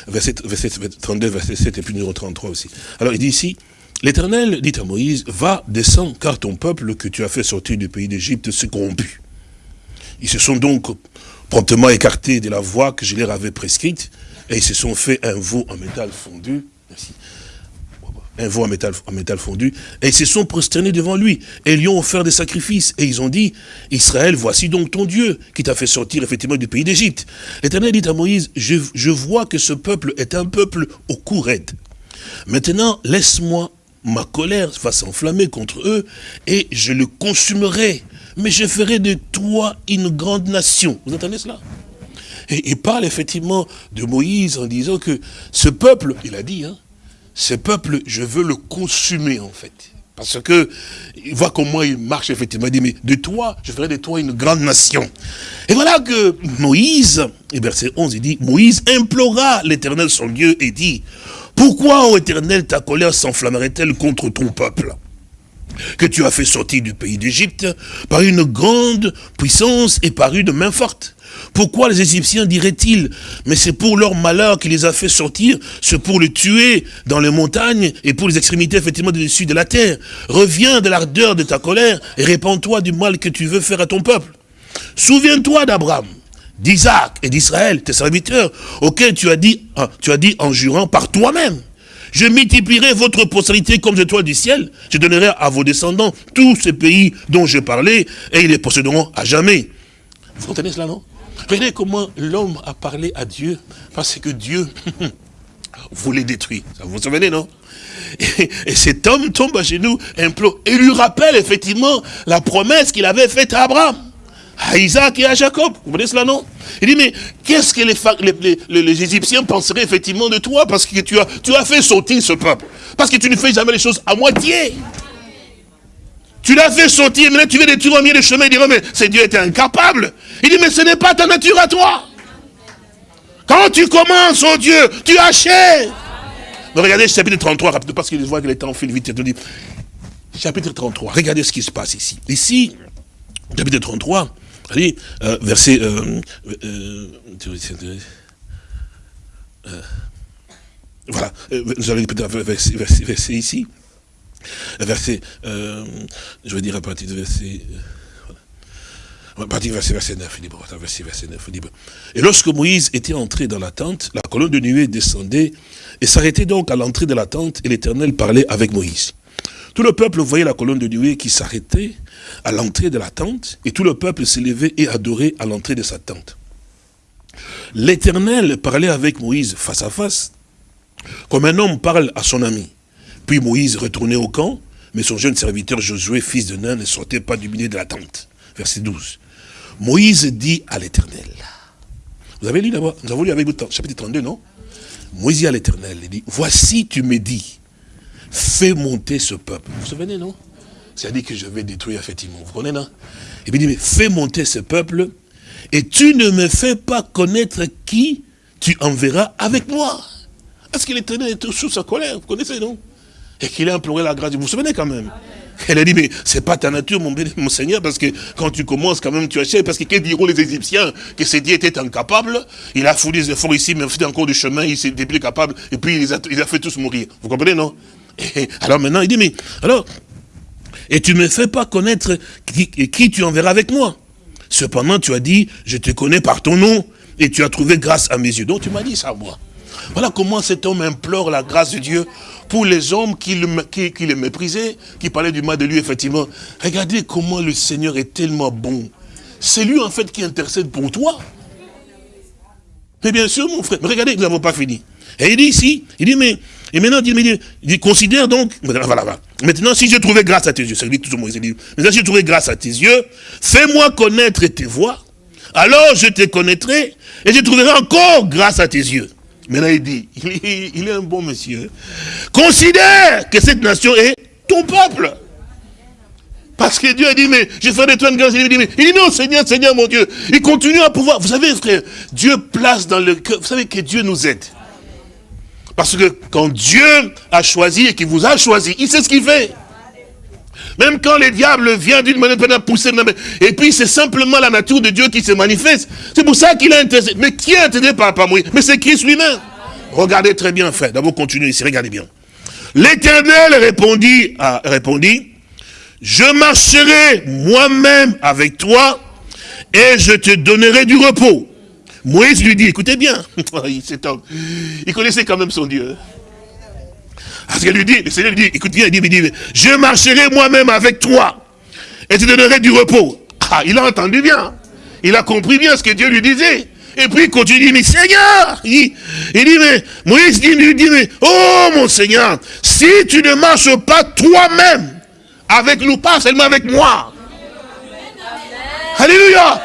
Verset, verset 32, verset 7 et puis numéro 33 aussi. Alors il dit ici, l'Éternel dit à Moïse, va, descends, car ton peuple que tu as fait sortir du pays d'Égypte s'est corrompu. Ils se sont donc promptement écartés de la voie que je leur avais prescrite, et ils se sont fait un veau en métal fondu. Merci. Un veau en métal, fondu. Et ils se sont prosternés devant lui. Et lui ont offert des sacrifices. Et ils ont dit, Israël, voici donc ton Dieu, qui t'a fait sortir effectivement du pays d'Égypte. L'Éternel dit à Moïse, je, vois que ce peuple est un peuple au cou. Maintenant, laisse-moi ma colère va s'enflammer contre eux, et je le consumerai. Mais je ferai de toi une grande nation. Vous entendez cela? Et il parle effectivement de Moïse en disant que ce peuple, il a dit, hein, ce peuple, je veux le consumer en fait. Parce que il voit comment il marche effectivement. Il dit, mais de toi, je ferai de toi une grande nation. Et voilà que Moïse, et verset 11, il dit, Moïse implora l'éternel son Dieu et dit, pourquoi, ô éternel, ta colère s'enflammerait-elle contre ton peuple que tu as fait sortir du pays d'Égypte par une grande puissance et par une main forte? Pourquoi les Égyptiens diraient-ils Mais c'est pour leur malheur qu'il les a fait sortir, c'est pour les tuer dans les montagnes et pour les extrémités effectivement dessus de la terre. Reviens de l'ardeur de ta colère et répands-toi du mal que tu veux faire à ton peuple. Souviens-toi d'Abraham, d'Isaac et d'Israël, tes serviteurs, auxquels tu as dit, ah, tu as dit en jurant par toi-même. Je multiplierai votre postérité comme étoiles du ciel. Je donnerai à vos descendants tous ces pays dont je parlais et ils les posséderont à jamais. Vous comprenez cela, non? Regardez comment l'homme a parlé à Dieu, parce que Dieu voulait détruire. Vous vous souvenez, non? Et, cet homme tombe à genoux, implore, et lui rappelle effectivement la promesse qu'il avait faite à Abraham, à Isaac et à Jacob. Vous comprenez cela, non? Il dit, mais qu'est-ce que les, Égyptiens penseraient effectivement de toi Parce que tu as, tu as fait sortir ce peuple? Parce que tu ne fais jamais les choses à moitié. Tu l'as fait sortir, maintenant tu veux détruire au milieu des chemins. Il dit, mais c'est Dieu était incapable. Il dit, mais ce n'est pas ta nature à toi. Quand tu commences, oh Dieu, tu achètes. Mais regardez chapitre 33, parce qu'il voit que le temps file vite. Chapitre 33, regardez ce qui se passe ici. Ici, chapitre 33, allez, euh, verset... Euh, euh, voilà, vous avez peut-être verset ici. Verset, euh, je veux dire à partir verset... Euh, à verset, verset 9, verset, verset 9, Et lorsque Moïse était entré dans la tente, la colonne de nuée descendait et s'arrêtait donc à l'entrée de la tente et l'Éternel parlait avec Moïse. Tout le peuple voyait la colonne de nuée qui s'arrêtait à l'entrée de la tente et tout le peuple s'élevait et adorait à l'entrée de sa tente. L'Éternel parlait avec Moïse face à face, comme un homme parle à son ami. Puis Moïse retournait au camp, mais son jeune serviteur Josué, fils de Nain, ne sortait pas du milieu de la tente. Verset 12. Moïse dit à l'Éternel. Vous avez lu d'abord, nous avons lu avec vous chapitre 32, non? Moïse dit à l'Éternel, il dit, voici tu me dis, fais monter ce peuple. Vous vous souvenez, non? C'est-à-dire que je vais détruire effectivement, vous connaissez, non? Et puis il dit, fais monter ce peuple, et tu ne me fais pas connaître qui tu enverras avec moi. Est-ce que l'Éternel est sous sa colère? Vous connaissez, non? Et qu'il a imploré la grâce. Vous vous souvenez quand même Elle a dit, mais c'est pas ta nature, mon, mon, Seigneur, parce que quand tu commences, quand même, tu achètes, parce que qu'est-ce diront les Égyptiens Que ces dieux étaient incapables, il a fourni des efforts ici, mais fait encore du chemin, il s'est plus capable, et puis il il a fait tous mourir. Vous comprenez, non? Alors maintenant, il dit, mais, alors, et tu ne me fais pas connaître qui, qui tu enverras avec moi? Cependant, tu as dit, je te connais par ton nom, et tu as trouvé grâce à mes yeux. Donc tu m'as dit ça, moi. Voilà comment cet homme implore la grâce de Dieu pour les hommes qui le, méprisaient, qui parlaient du mal de lui, effectivement. Regardez comment le Seigneur est tellement bon. C'est lui, en fait, qui intercède pour toi. Mais bien sûr, mon frère, mais regardez, nous n'avons pas fini. Et il dit ici, il dit, mais Et maintenant, il dit, il dit, considère donc, voilà, voilà. Maintenant, si j'ai trouvé grâce à tes yeux, ça dit tout Moïse, dit, maintenant, si j'ai trouvé grâce à tes yeux, fais-moi connaître tes voies, alors je te connaîtrai, et je trouverai encore grâce à tes yeux. Maintenant, il dit, il est, un bon monsieur. Considère que cette nation est ton peuple. Parce que Dieu a dit, mais je ferai de toi une grâce. Il dit, mais, il dit, non, Seigneur, Seigneur, mon Dieu. Il continue à pouvoir. Vous savez, frère, Dieu place dans le cœur. Vous savez que Dieu nous aide. Parce que quand Dieu a choisi et qu'il vous a choisi, il sait ce qu'il fait. Même quand le diable vient d'une manière à pousser, et puis c'est simplement la nature de Dieu qui se manifeste. C'est pour ça qu'il a intéressé. Mais qui a intéressé par, moi? Mais c'est Christ lui-même. Regardez très bien, frère. D'abord, continuez ici, regardez bien. L'Éternel répondit, répondit, je marcherai moi-même avec toi et je te donnerai du repos. Moïse lui dit, écoutez bien, il connaissait quand même son Dieu. Parce qu'il lui dit, le Seigneur lui dit, écoute il dit, je marcherai moi-même avec toi et te donnerai du repos. Ah, il a entendu bien. Il a compris bien ce que Dieu lui disait. Et puis continue, il dit, mais Seigneur, il dit, mais, Moïse dit, lui dit, mais, oh mon Seigneur, si tu ne marches pas toi-même avec nous, pas seulement avec moi. Alléluia.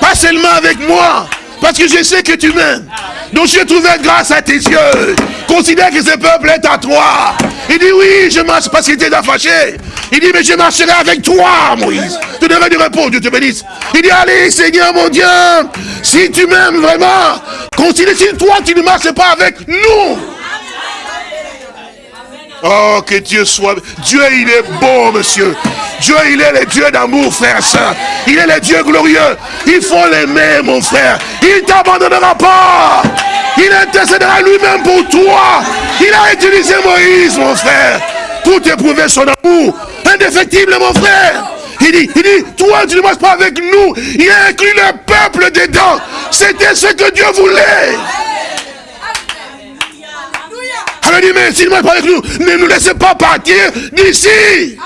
Pas seulement avec moi. Parce que je sais que tu m'aimes. Donc je trouvé grâce à tes yeux. Considère que ce peuple est à toi. Il dit oui, je marche parce qu'il était fâché. Il dit mais je marcherai avec toi, Moïse. Tu devrais du repos, Dieu te bénisse. Il dit allez, Seigneur mon Dieu, si tu m'aimes vraiment, considère si toi tu ne marches pas avec nous. Oh, que Dieu soit... Dieu, il est bon, monsieur. Dieu, il est le Dieu d'amour, frère, saint. Il est le Dieu glorieux. Il faut l'aimer, mon frère. Il t'abandonnera pas. Il intercédera lui-même pour toi. Il a utilisé Moïse, mon frère, pour t'éprouver son amour. Indéfectible, mon frère. Il dit, il dit, toi, tu ne marches pas avec nous. Il a inclus le peuple dedans. C'était ce que Dieu voulait. Alors dit, mais s'il ne pas avec nous, ne nous laissez pas partir d'ici.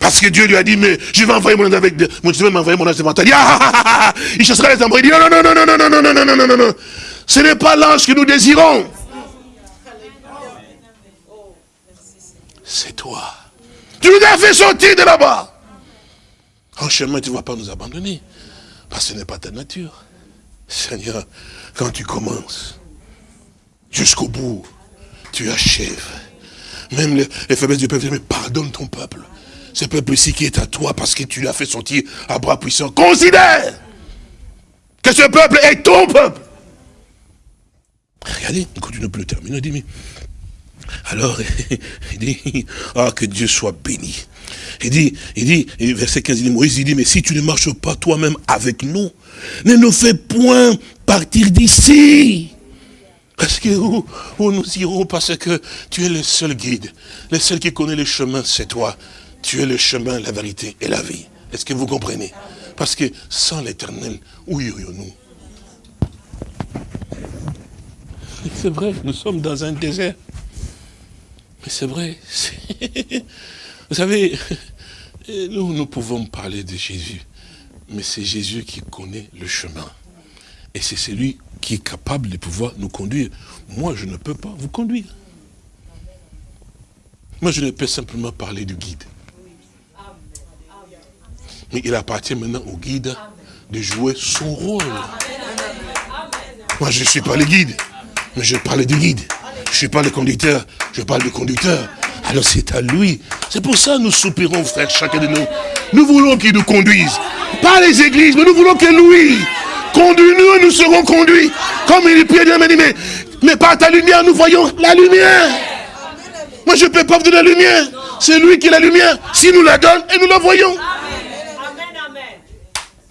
Parce que Dieu lui a dit, mais je vais envoyer mon ange avec, vais m'envoyer mon ange devant toi. Il, ah, ah, ah, chassera les embrouilles. Il dit, non, non, non, non, non, non, non, non, non, non, non, non. Ce n'est pas l'ange que nous désirons. C'est toi. Tu nous as fait sortir de là-bas. En chemin, tu ne vas pas nous abandonner. Parce que ce n'est pas ta nature. Seigneur, quand tu commences, jusqu'au bout, tu achèves. Même les, les faiblesses du peuple, mais pardonne ton peuple. Ce peuple-ci qui est à toi parce que tu l'as fait sortir à bras puissants. Considère que ce peuple est ton peuple. Regardez, il continue plus le terminer. Il dit, mais alors, il dit, ah, que Dieu soit béni. Il dit, il dit, verset 15, il dit, Moïse, il dit, mais si tu ne marches pas toi-même avec nous, ne nous fais point partir d'ici. Parce que où, où, nous irons Parce que tu es le seul guide. Le seul qui connaît le chemin, c'est toi. Tu es le chemin, la vérité et la vie. Est-ce que vous comprenez? Parce que sans l'éternel, où irions-nous? C'est vrai, nous sommes dans un désert. Mais c'est vrai. Vous savez, nous, nous pouvons parler de Jésus. Mais c'est Jésus qui connaît le chemin. Et c'est celui qui est capable de pouvoir nous conduire. Moi, je ne peux pas vous conduire. Moi, je ne peux simplement parler du guide. Mais il appartient maintenant au guide de jouer son rôle. Moi, je ne suis pas le guide, mais je parle du guide. Je ne suis pas le conducteur, je parle du conducteur. Alors c'est à lui. C'est pour ça que nous soupirons, frère, chacun de nous. Nous voulons qu'il nous conduise. Pas les églises, mais nous voulons que lui conduise-nous et nous serons conduits. Comme il prie, Dieu m'a dit, mais, mais par ta lumière, nous voyons la lumière. Moi, je ne peux pas vous donner la lumière. C'est lui qui est la lumière. Si nous la donne, et nous la voyons.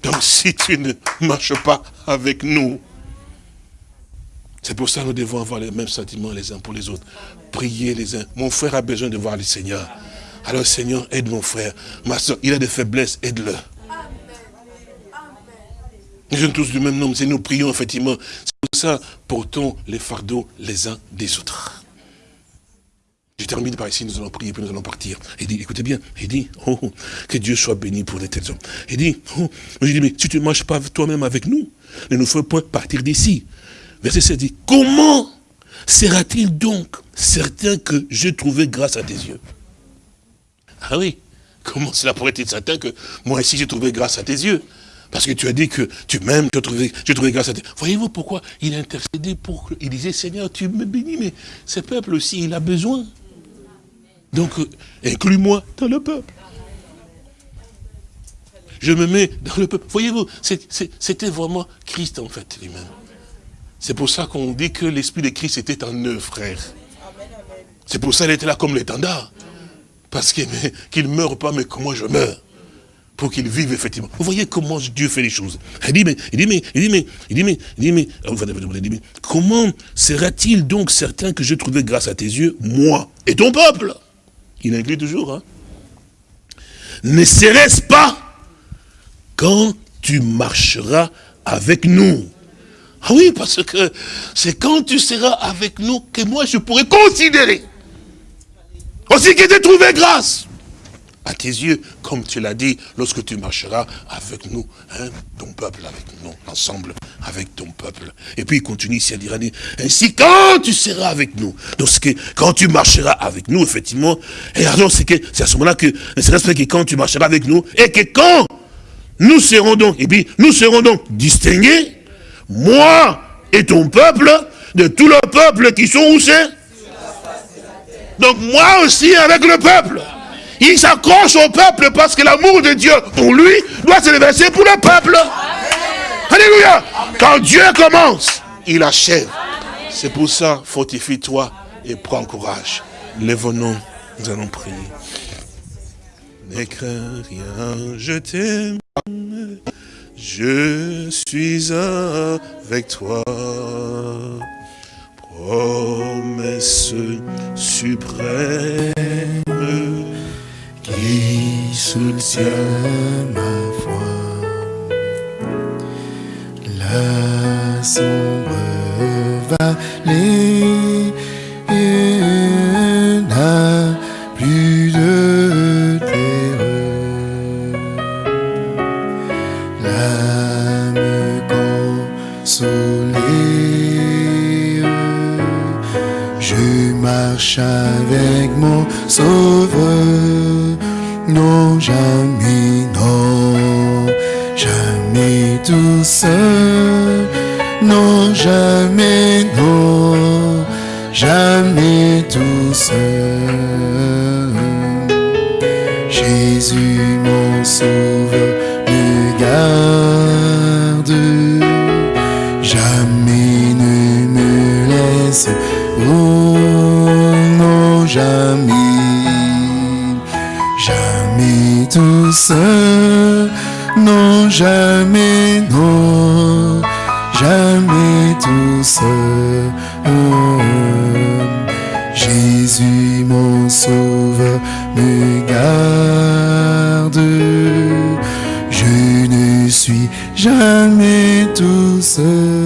Donc si tu ne marches pas avec nous, c'est pour ça que nous devons avoir les mêmes sentiments les uns pour les autres. Prier les uns. Mon frère a besoin de voir le Seigneur. Alors Seigneur, aide mon frère. Ma soeur, il a des faiblesses, aide-le. Nous sommes tous du même nom, c'est nous prions effectivement. C'est pour ça, portons les fardeaux les uns des autres. Je termine par ici, nous allons prier, puis nous allons partir. Il dit, écoutez bien, il dit, oh, que Dieu soit béni pour de tels hommes. Il dit, oh, je dis, mais si tu ne marches pas toi-même avec nous, ne nous faut point partir d'ici. Verset 7 dit, comment sera-t-il donc certain que j'ai trouvé grâce à tes yeux? Ah oui, comment cela pourrait être certain que moi aussi j'ai trouvé grâce à tes yeux? Parce que tu as dit que tu m'aimes, tu as trouvé, trouvé grâce à tes Voyez-vous pourquoi il a intercédé pour Il disait, Seigneur, tu me bénis, mais ce peuple aussi, il a besoin. Donc, euh, inclus-moi dans le peuple. Je me mets dans le peuple. Voyez-vous, c'était vraiment Christ en fait lui-même. C'est pour ça qu'on dit que l'Esprit de Christ était en eux, frère. C'est pour ça qu'il était là comme l'étendard. Parce qu'il ne meurt pas, mais que moi je meurs. Pour qu'il vive effectivement. Vous voyez comment Dieu fait les choses. Il dit, mais, il dit, mais, il dit, mais, il dit, mais, il dit, mais, il dit, mais comment sera-t-il donc certain que je trouvé grâce à tes yeux, moi et ton peuple? Il inclut toujours, hein. Ne serait-ce pas quand tu marcheras avec nous? Ah oui, parce que c'est quand tu seras avec nous que moi je pourrai considérer. Aussi que tu trouvé grâce à tes yeux, comme tu l'as dit, lorsque tu marcheras avec nous, hein, ton peuple avec nous, ensemble avec ton peuple. Et puis il continue ici à dire, ainsi quand tu seras avec nous, donc que quand tu marcheras avec nous, effectivement, et alors c'est à ce moment-là que, c'est que quand tu marcheras avec nous, et que quand nous serons donc, et puis nous serons donc distingués, moi et ton peuple, de tout le peuple qui sont où c'est? Donc moi aussi avec le peuple. Il s'accroche au peuple parce que l'amour de Dieu pour lui doit se déverser pour le peuple. Alléluia. Quand Dieu commence, il achève. C'est pour ça, fortifie-toi et prends courage. Lève-nous, nous allons prier. N'écris rien, je t'aime. Je suis avec toi. Promesse suprême qui soutient ma foi. La sombre vallée n'a plus de terreur. L'âme consolée, je marche avec mon. Jamais, non, jamais tout seul. Non, jamais, Non, jamais, non. Jamais tout seul. Oh, Jésus, mon sauveur, me garde. Je ne suis jamais tout seul.